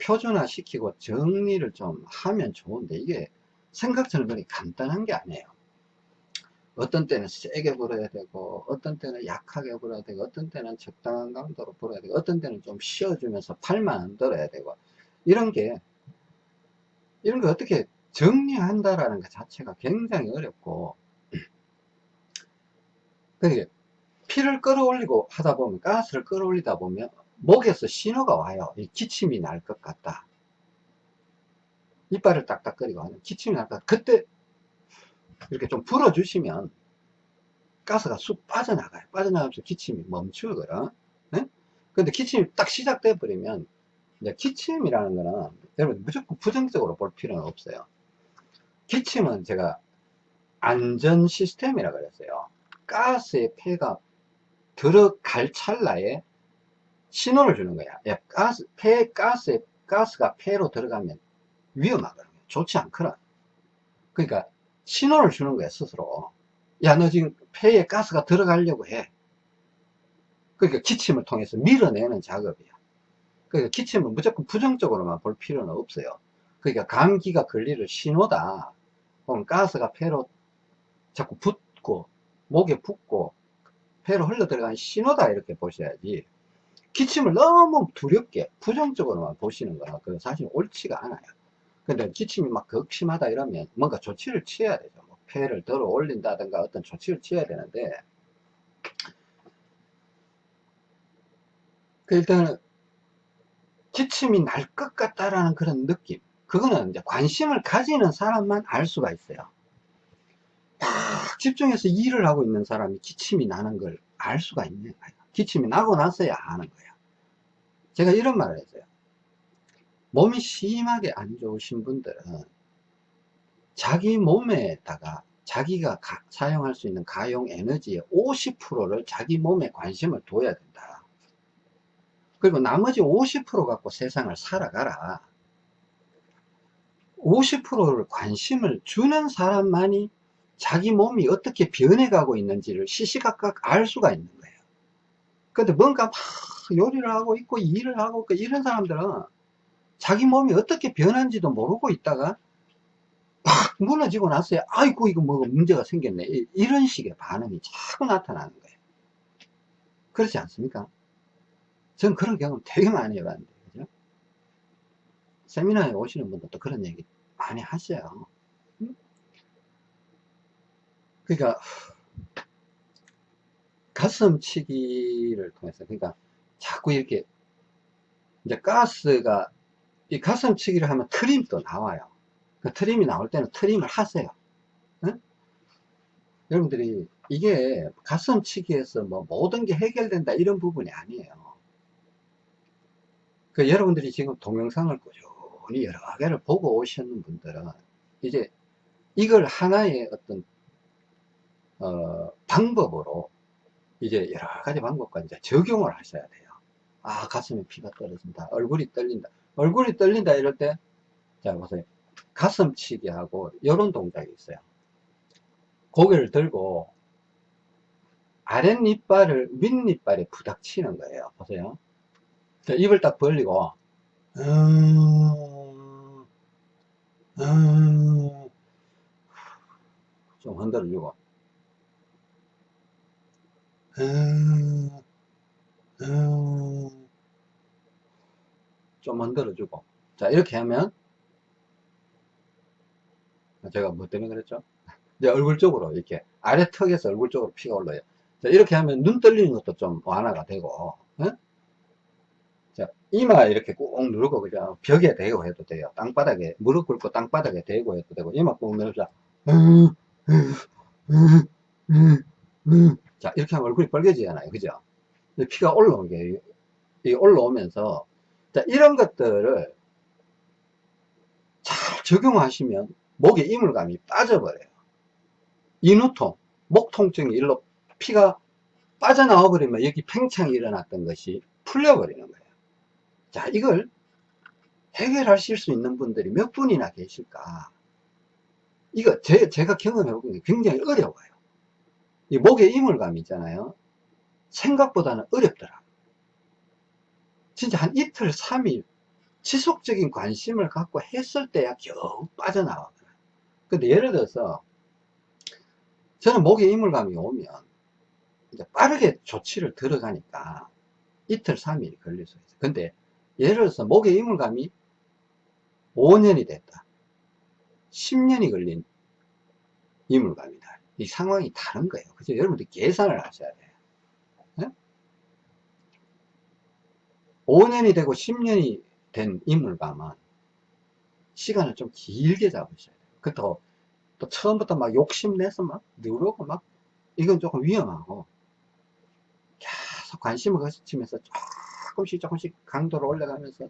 표준화 시키고 정리를 좀 하면 좋은데 이게 생각처럼 그렇게 간단한 게 아니에요. 어떤 때는 세게 불어야 되고 어떤 때는 약하게 불어야 되고 어떤 때는 적당한 강도로 불어야 되고 어떤 때는 좀 쉬어주면서 팔만 안 들어야 되고 이런 게 이런 거 어떻게 정리한다라는 것 자체가 굉장히 어렵고 그게 피를 끌어올리고 하다 보면 가스를 끌어올리다 보면 목에서 신호가 와요. 이 기침이 날 것 같다. 이빨을 딱딱거리고 하는 기침이 날 것 같다. 그때 이렇게 좀 불어주시면 가스가 쑥 빠져나가요. 빠져나가면서 기침이 멈추거든 네? 근데 기침이 딱 시작돼 버리면 기침이라는 거는 여러분 무조건 부정적으로 볼 필요는 없어요. 기침은 제가 안전 시스템이라 그랬어요. 가스의 폐가 들어갈 찰나에 신호를 주는 거야. 야, 가스, 폐, 가스에, 가스가 폐로 들어가면 위험하거든요. 좋지 않거든. 그러니까 신호를 주는 거야 스스로 야 너 지금 폐에 가스가 들어가려고 해 그러니까 기침을 통해서 밀어내는 작업이야 그러니까 기침을 무조건 부정적으로만 볼 필요는 없어요 그러니까 감기가 걸리를 신호다 혹은 가스가 폐로 자꾸 붙고 목에 붙고 폐로 흘러 들어가는 신호다 이렇게 보셔야지 기침을 너무 두렵게 부정적으로만 보시는 거는 그 사실 옳지가 않아요. 근데 기침이 막 극심하다 이러면 뭔가 조치를 취해야 되죠. 뭐 폐를 들어 올린다든가 어떤 조치를 취해야 되는데 그 일단은 기침이 날 것 같다라는 그런 느낌. 그거는 이제 관심을 가지는 사람만 알 수가 있어요 딱 집중해서 일을 하고 있는 사람이 기침이 나는 걸 알 수가 있는 거예요. 기침이 나고 나서야 아는 거예요. 제가 이런 말을 했어요. 몸이 심하게 안 좋으신 분들은 자기 몸에다가 자기가 가- 사용할 수 있는 가용 에너지의 50%를 자기 몸에 관심을 둬야 된다. 그리고 나머지 50% 갖고 세상을 살아가라. 50%를 관심을 주는 사람만이 자기 몸이 어떻게 변해가고 있는지를 시시각각 알 수가 있는 거예요. 근데 뭔가 막 요리를 하고 있고 일을 하고 있고 이런 사람들은 자기 몸이 어떻게 변한지도 모르고 있다가 막 무너지고 나서야 아이고 이거 뭐가 문제가 생겼네 이- 이런 식의 반응이 자꾸 나타나는 거예요. 그렇지 않습니까? 전 그런 경험 되게 많이 해봤는데 그죠? 세미나에 오시는 분들도 그런 얘기 많이 하셔요. 응? 그러니까 가슴치기를 통해서 그러니까 자꾸 이렇게 이제 가스가 이 가슴치기를 하면 트림도 나와요. 그 트림이 나올 때는 트림을 하세요. 응? 여러분들이 이게 가슴치기에서 뭐 모든 게 해결된다 이런 부분이 아니에요. 그 여러분들이 지금 동영상을 꾸준히 여러 개를 보고 오셨는 분들은 이제 이걸 하나의 어떤 어, 방법으로 이제 여러 가지 방법과 이제 적용을 하셔야 돼요. 아, 가슴에 피가 떨어진다. 얼굴이 떨린다. 얼굴이 떨린다 이럴 때, 자, 보세요. 가슴치기 하고, 이런 동작이 있어요. 고개를 들고, 아랫니빨을 윗니빨에 부닥치는 거예요. 보세요. 자, 입을 딱 벌리고, 음, 음, 좀 흔들어주고, 음, 음, 좀 흔들어주고. 자, 이렇게 하면, 제가 뭐 때문에 그랬죠? 이제 얼굴 쪽으로, 이렇게, 아래 턱에서 얼굴 쪽으로 피가 올라요. 자, 이렇게 하면 눈 떨리는 것도 좀 완화가 되고, 어? 자, 이마 이렇게 꾹 누르고, 그냥 벽에 대고 해도 돼요. 땅바닥에, 무릎 꿇고 땅바닥에 대고 해도 되고, 이마 꾹 누르자. 음, 음, 음, 음, 음. 자, 이렇게 하면 얼굴이 빨개지잖아요. 그죠? 피가 올라오게, 이 올라오면서, 자, 이런 것들을 잘 적용하시면 목에 이물감이 빠져버려요. 인후통, 목 통증이 일로 피가 빠져나와 버리면 여기 팽창이 일어났던 것이 풀려버리는 거예요. 자, 이걸 해결하실 수 있는 분들이 몇 분이나 계실까? 이거 제, 제가 경험해본 게 굉장히 어려워요. 이 목에 이물감 있잖아요. 생각보다는 어렵더라. 진짜 한 이틀, 3일 지속적인 관심을 갖고 했을 때야 겨우 빠져나와요. 근데 예를 들어서 저는 목에 이물감이 오면 이제 빠르게 조치를 들어가니까 이틀, 3일이 걸릴 수 있어요. 근데 예를 들어서 목에 이물감이 5년이 됐다. 10년이 걸린 이물감이다. 이 상황이 다른 거예요. 그래서 여러분들 계산을 하셔야 돼요. 네? 5년이 되고 10년이 된 이물감은 시간을 좀 길게 잡으셔야 돼요. 그렇다고 또 처음부터 막 욕심내서 막 누르고 막 이건 조금 위험하고 계속 관심을 거치면서 조금씩 조금씩 강도를 올려가면서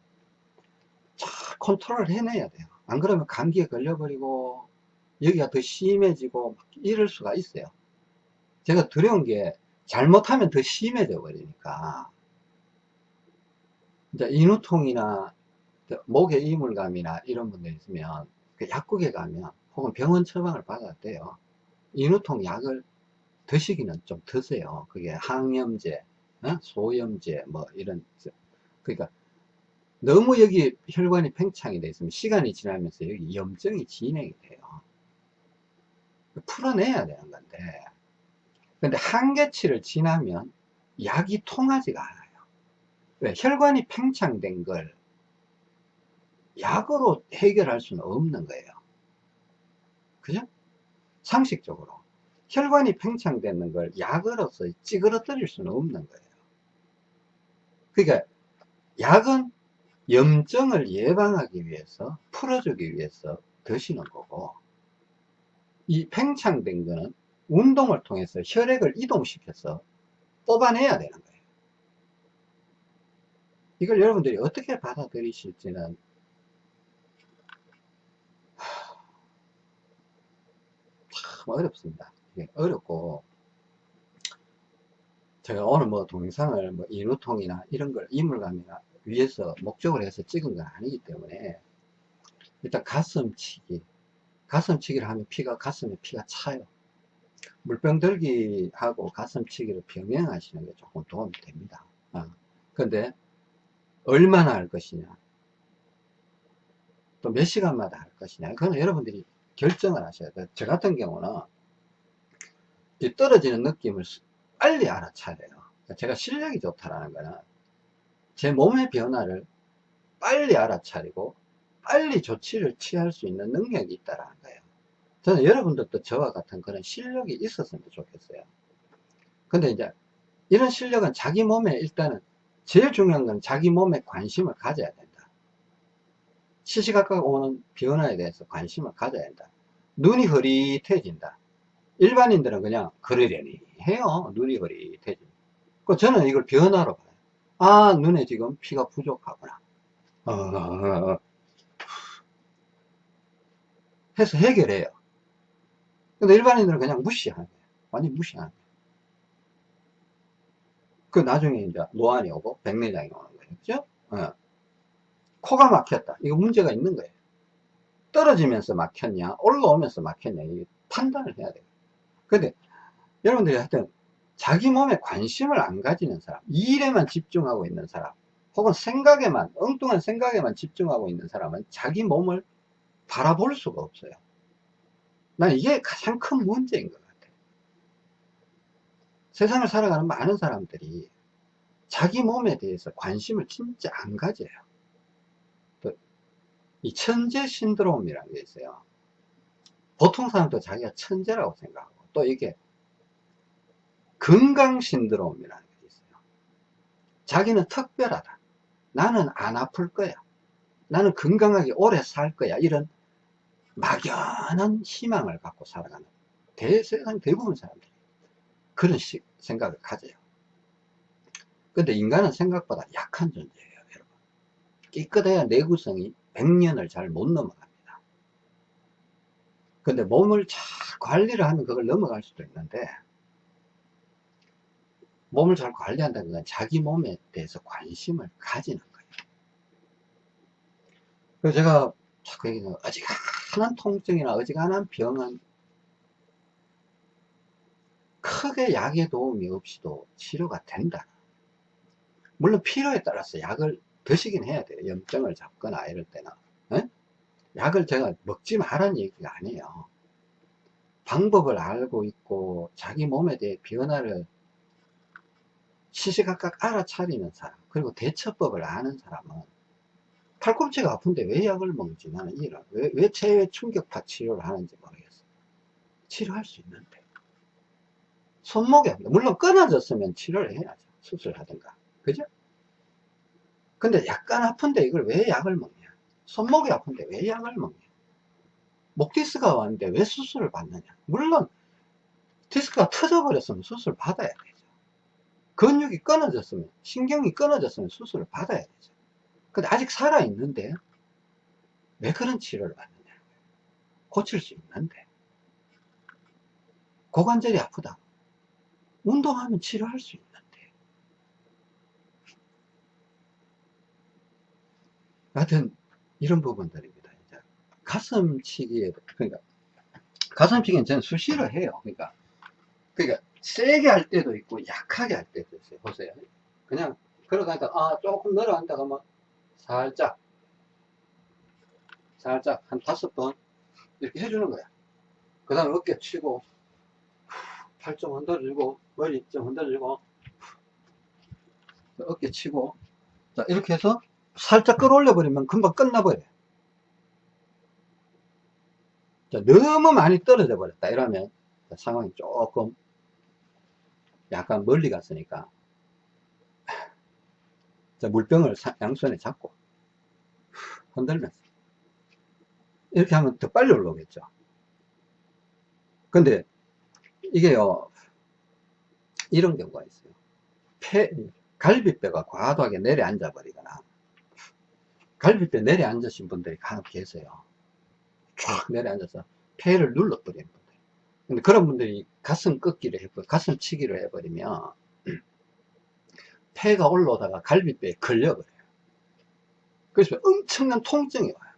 잘 컨트롤을 해내야 돼요. 안 그러면 감기에 걸려버리고 여기가 더 심해지고 막 이럴 수가 있어요. 제가 두려운 게 잘못하면 더 심해져 버리니까 인후통이나 목에 이물감이나 이런 분들 있으면 그 약국에 가면 혹은 병원 처방을 돼요. 인후통 약을 드시기는 좀 드세요. 그게 항염제, 어? 소염제, 뭐 이런, 그러니까 너무 여기 혈관이 팽창이 돼 있으면 시간이 지나면서 여기 염증이 진행이 돼요. 풀어내야 되는 건데, 근데 한계치를 지나면 약이 통하지가 않아요. 왜? 혈관이 팽창된 걸 약으로 해결할 수는 없는 거예요. 그죠? 상식적으로. 혈관이 팽창되는 걸 약으로서 찌그러뜨릴 수는 없는 거예요. 그러니까 약은 염증을 예방하기 위해서 풀어주기 위해서 드시는 거고 이 팽창된 거는 운동을 통해서 혈액을 이동시켜서 뽑아내야 되는 거예요. 이걸 여러분들이 어떻게 받아들이실지는 참 어렵습니다. 어렵고 제가 오늘 뭐 동영상을 뭐 인후통이나 이런 걸 이물감이나 위해서 목적을 해서 찍은 건 아니기 때문에 일단 가슴치기 가슴치기를 하면 피가 가슴에 피가 차요. 물병 들기 하고 가슴치기를 병행하시는 게 조금 도움이 됩니다. 아, 근데 얼마나 할 것이냐? 또 몇 시간마다 할 것이냐? 그건 여러분들이 결정을 하셔야 돼요. 저 같은 경우는 이 떨어지는 느낌을 빨리 알아차려요. 제가 실력이 좋다라는 거는 제 몸의 변화를 빨리 알아차리고 빨리 조치를 취할 수 있는 능력이 있다는 거예요. 저는 여러분들도 저와 같은 그런 실력이 있었으면 좋겠어요. 근데 이제 이런 실력은 자기 몸에 일단은 제일 중요한 건 자기 몸에 관심을 가져야 된다. 시시각각 오는 변화에 대해서 관심을 가져야 된다. 눈이 흐릿해진다. 일반인들은 그냥 그러려니 해요. 눈이 흐릿해진다. 그 저는 이걸 변화로 봐요. 아, 눈에 지금 피가 부족하구나. 어, 어, 어. 해서 해결해요. 근데 일반인들은 그냥 무시하는 거예요. 완전 거예요. 그 나중에 이제 노안이 오고 백내장이 오는 거예요. 그죠? 어. 코가 막혔다. 이거 문제가 있는 거예요. 떨어지면서 막혔냐, 올라오면서 막혔냐, 이 판단을 해야 돼요. 근데 여러분들이 하여튼 자기 몸에 관심을 안 가지는 사람, 이 일에만 집중하고 있는 사람, 혹은 생각에만, 엉뚱한 생각에만 집중하고 있는 사람은 자기 몸을 바라볼 수가 없어요. 난 이게 가장 큰 문제인 것 같아요. 세상을 살아가는 많은 사람들이 자기 몸에 대해서 관심을 진짜 안 가져요. 이 천재 신드롬이라는 게 있어요. 보통 사람도 자기가 천재라고 생각하고 또 이게 건강 신드롬이라는 게 있어요. 자기는 특별하다. 나는 안 아플 거야. 나는 건강하게 오래 살 거야. 이런 막연한 희망을 갖고 살아가는 대세상 대부분 사람들이 그런 식, 생각을 가져요. 근데 인간은 생각보다 약한 존재예요, 여러분. 깨끗해야 내구성이 100년을 잘 못 넘어갑니다. 근데 몸을 잘 관리를 하면 그걸 넘어갈 수도 있는데 몸을 잘 관리한다는 건 자기 몸에 대해서 관심을 가지는 거예요. 그래서 제가 자꾸 얘기하는 어지간 한 통증이나 어지간한 병은 크게 약의 도움이 없이도 치료가 된다. 물론 필요에 따라서 약을 드시긴 해야 돼요. 염증을 잡거나 이럴 때는. 에? 약을 제가 먹지 말라는 얘기가 아니에요. 방법을 알고 있고 자기 몸에 대해 변화를 시시각각 알아차리는 사람 그리고 대처법을 아는 사람은 팔꿈치가 아픈데 왜 약을 먹는지 나는 이해를 왜, 왜 체외 충격파 치료를 하는지 모르겠어. 치료할 수 있는데 손목이 아픈다 물론 끊어졌으면 치료를 해야죠. 수술하든가. 그죠? 근데 약간 아픈데 이걸 왜 약을 먹냐? 손목이 아픈데 왜 약을 먹냐? 목 디스크가 왔는데 왜 수술을 받느냐? 물론 디스크가 터져버렸으면 수술 받아야 되죠. 근육이 끊어졌으면 신경이 끊어졌으면 수술을 받아야 되죠 근데 아직 살아있는데 왜 그런 치료를 받느냐 고칠 수 있는데 고관절이 아프다 운동하면 치료할 수 있는데 하여튼 이런 부분들입니다 이제 가슴치기에 그러니까 가슴치기는 저는 수시로 해요. 그러니까, 그러니까, 세게 할 때도 있고, 약하게 할 때도 있어요. 보세요. 그냥, 걸어가니까, 아, 조금 내려간다가 막, 살짝, 살짝, 한 다섯 번, 이렇게 해주는 거야. 그 다음에 어깨 치고, 팔 좀 흔들어주고, 머리 좀 흔들어주고, 어깨 치고, 자, 이렇게 해서 살짝 끌어올려 버리면 금방 끝나버려요. 자, 너무 많이 떨어져 버렸다. 이러면 상황이 조금 약간 멀리 갔으니까 자, 물병을 사- 양손에 잡고 흔들면서 이렇게 하면 더 빨리 올라오겠죠. 근데 이게요 이런 경우가 있어요. 폐, 갈비뼈가 과도하게 내려앉아 버리거나 갈비뼈 내려앉으신 분들이 간혹 계세요. 쫙 내려앉아서 폐를 눌러버리는 분들. 근데 그런 분들이 가슴 꺾기를 해버 가슴 치기를 해버리면 폐가 올라오다가 갈비뼈에 걸려버려요. 그래서 엄청난 통증이 와요.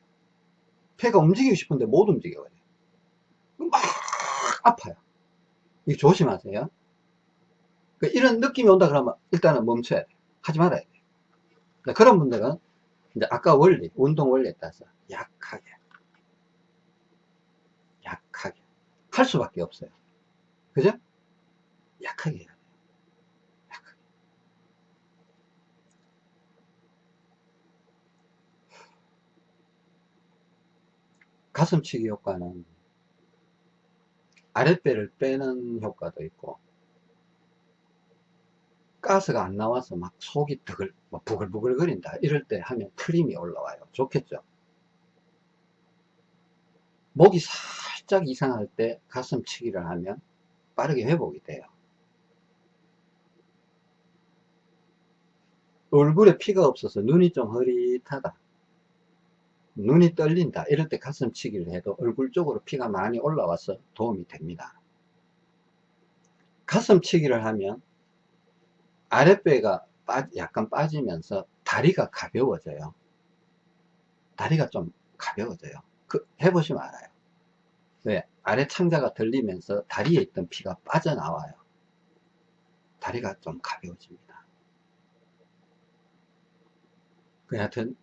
폐가 움직이고 싶은데 못 움직여버려요. 막 아파요. 이거 조심하세요. 그 이런 느낌이 온다 그러면 일단은 멈춰야 돼요. 하지 말아야 돼요. 그런 분들은 이제 아까 원리, 운동 원리에 따라서 약하게, 약하게 할 수밖에 없어요. 그죠? 약하게 해야 돼요. 약하게. 가슴치기 효과는 아랫배를 빼는 효과도 있고 가스가 안 나와서 막 속이 드글, 막 부글부글 거린다. 이럴 때 하면 트림이 올라와요. 좋겠죠? 목이 살짝 이상할 때 가슴치기를 하면 빠르게 회복이 돼요. 얼굴에 피가 없어서 눈이 좀 흐릿하다. 눈이 떨린다. 이럴 때 가슴치기를 해도 얼굴 쪽으로 피가 많이 올라와서 도움이 됩니다. 가슴치기를 하면 아랫배가 빠- 약간 빠지면서 다리가 가벼워져요. 다리가 좀 가벼워져요. 그, 해보시면 알아요. 왜? 아래 창자가 들리면서 다리에 있던 피가 빠져나와요. 다리가 좀 가벼워집니다. 그 하여튼,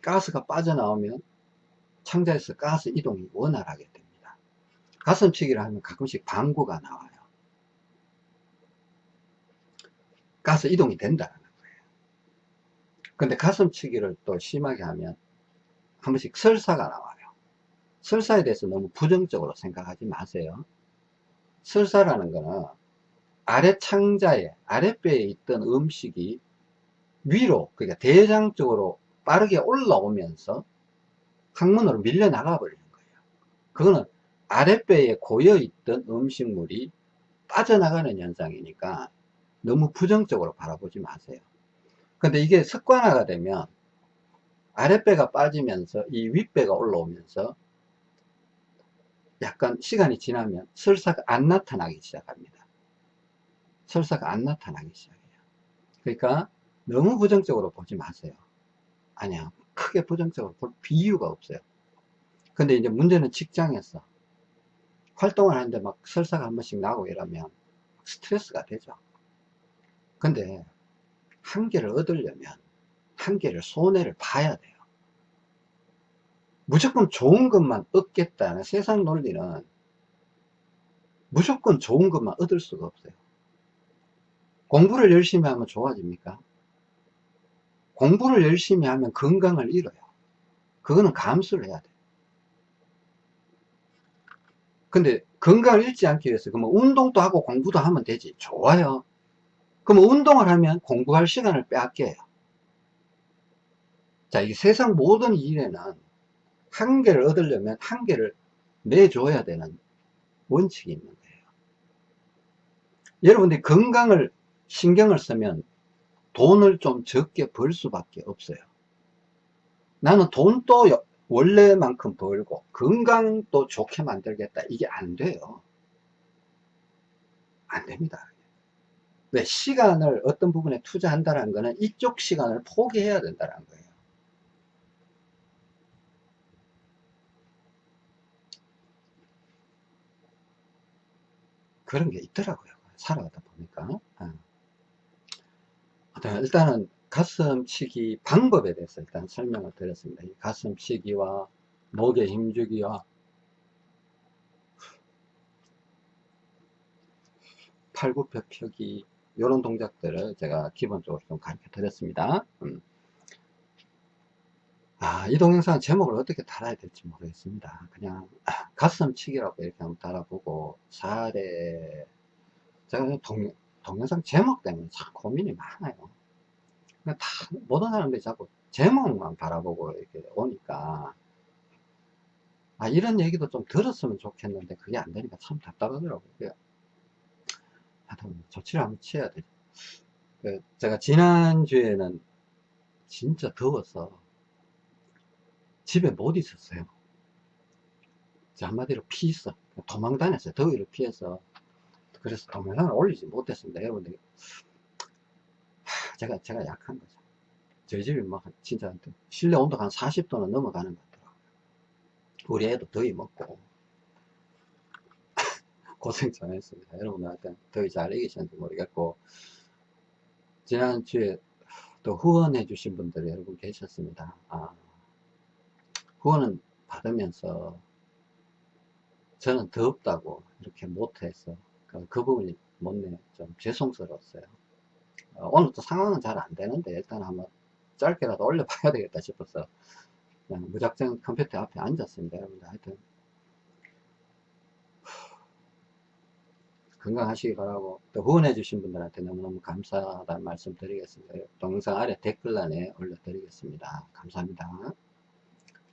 가스가 빠져나오면 창자에서 가스 이동이 원활하게 됩니다. 가슴치기를 하면 가끔씩 방구가 나와요. 가스 이동이 된다는 거예요. 근데 가슴치기를 또 심하게 하면 한 번씩 설사가 나와요. 설사에 대해서 너무 부정적으로 생각하지 마세요. 설사라는 거는 아래 창자에, 아랫배에 있던 음식이 위로, 그러니까 대장 쪽으로 빠르게 올라오면서 항문으로 밀려 나가 버리는 거예요. 그거는 아랫배에 고여 있던 음식물이 빠져나가는 현상이니까 너무 부정적으로 바라보지 마세요. 근데 이게 습관화가 되면 아랫배가 빠지면서 이 윗배가 올라오면서 약간 시간이 지나면 설사가 안 나타나기 시작합니다. 설사가 안 나타나기 시작해요. 그러니까 너무 부정적으로 보지 마세요. 아니야. 크게 부정적으로 볼 이유가 없어요. 근데 이제 문제는 직장에서 활동을 하는데 막 설사가 한 번씩 나고 이러면 스트레스가 되죠. 근데 한계를 얻으려면 한계를 손해를 봐야 돼요. 무조건 좋은 것만 얻겠다는 세상 논리는 무조건 좋은 것만 얻을 수가 없어요. 공부를 열심히 하면 좋아집니까? 공부를 열심히 하면 건강을 잃어요. 그거는 감수를 해야 돼요. 근데 건강을 잃지 않기 위해서 그러면 운동도 하고 공부도 하면 되지. 좋아요. 그럼 운동을 하면 공부할 시간을 빼앗겨요. 자, 이 세상 모든 일에는 한계를 얻으려면 한계를 내줘야 되는 원칙이 있는 거예요. 여러분들이 건강을 신경을 쓰면 돈을 좀 적게 벌 수밖에 없어요. 나는 돈도 원래만큼 벌고 건강도 좋게 만들겠다. 이게 안 돼요. 안 됩니다. 왜? 시간을 어떤 부분에 투자한다는 거는 이쪽 시간을 포기해야 된다는 거예요. 그런 게 있더라고요. 살아가다 보니까. 어. 일단은 가슴치기 방법에 대해서 일단 설명을 드렸습니다. 이 가슴치기와 목에 힘주기와 팔굽혀 펴기 이런 동작들을 제가 기본적으로 좀 가르쳐 드렸습니다. 음. 아, 이 동영상 제목을 어떻게 달아야 될지 모르겠습니다. 그냥 가슴치기라고 이렇게 한번 달아보고 사례 제가 동, 동영상 제목 때문에 참 고민이 많아요. 다 모든 사람들이 자꾸 제목만 바라보고 이렇게 오니까 아 이런 얘기도 좀 들었으면 좋겠는데 그게 안 되니까 참 답답하더라고요. 하여튼 조치를 한번 취해야 되죠. 그 제가 지난주에는 진짜 더워서 집에 못 있었어요. 한마디로 피했어. 도망 다녔어요. 더위를 피해서. 그래서 동영상을 올리지 못했습니다. 여러분들. 제가, 제가 약한 거죠. 저희 집이 막 진짜 실내 온도가 한 40도는 넘어가는 것 같더라고요. 우리 애도 더위 먹고. 고생 좀 했습니다. 여러분들한테 더위 잘 이기셨는지 모르겠고. 지난주에 또 후원해 주신 분들이 여러분 계셨습니다. 아, 후원은 받으면서 저는 더없다고 이렇게 못해서 그, 그 부분이 못내 좀 죄송스러웠어요. 어, 오늘 또 상황은 잘 안 되는데 일단 한번 짧게라도 올려봐야 되겠다 싶어서 그냥 무작정 컴퓨터 앞에 앉았습니다. 여러분들 하여튼 건강하시기 바라고 또 후원해 주신 분들한테 너무너무 감사하다는 말씀 드리겠습니다. 동영상 아래 댓글란에 올려드리겠습니다. 감사합니다.